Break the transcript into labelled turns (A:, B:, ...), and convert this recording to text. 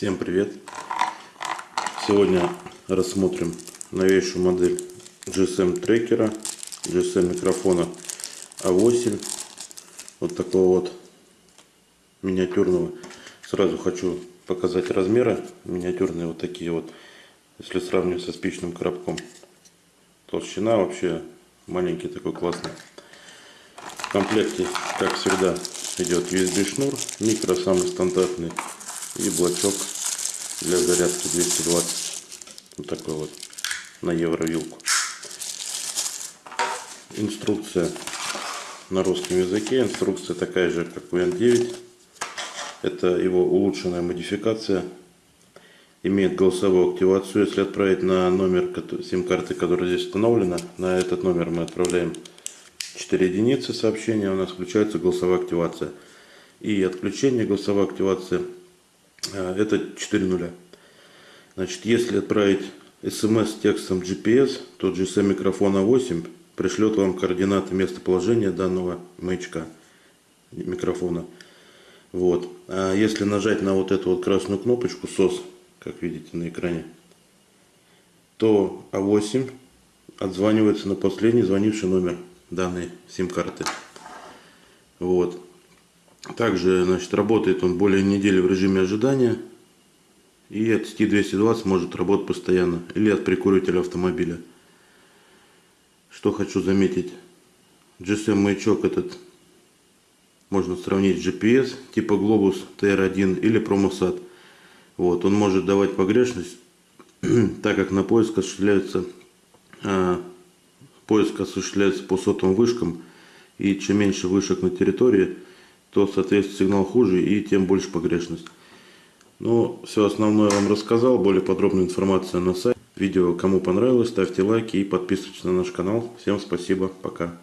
A: Всем привет! Сегодня рассмотрим новейшую модель GSM трекера, GSM микрофона A8. Вот такого вот миниатюрного. Сразу хочу показать размеры. Миниатюрные вот такие вот. Если сравнивать со спичным коробком. Толщина вообще маленький такой классный. В комплекте, как всегда, идет USB шнур, микро самый стандартный и блочок для зарядки 220 вот такой вот на евровилку. Инструкция на русском языке. Инструкция такая же как у N9 это его улучшенная модификация. Имеет голосовую активацию. Если отправить на номер сим-карты которая здесь установлена на этот номер мы отправляем 4 единицы сообщения. У нас включается голосовая активация. И отключение голосовой активации это 4 нуля. Значит, если отправить смс с текстом GPS, то GSM микрофона 8 пришлет вам координаты местоположения данного маячка микрофона. Вот. А если нажать на вот эту вот красную кнопочку SOS, как видите на экране, то А8 отзванивается на последний звонивший номер данной сим-карты. Вот. Также значит, работает он более недели в режиме ожидания. И от сети 220 может работать постоянно. Или от прикурителя автомобиля. Что хочу заметить. GSM маячок этот можно сравнить с GPS типа Globus TR1 или Promosat. Вот, он может давать погрешность, так как на поиск осуществляется, а, поиск осуществляется по сотовым вышкам. И чем меньше вышек на территории, то, соответственно, сигнал хуже и тем больше погрешность. Ну, все основное вам рассказал. Более подробная информация на сайте. Видео кому понравилось, ставьте лайки и подписывайтесь на наш канал. Всем спасибо, пока.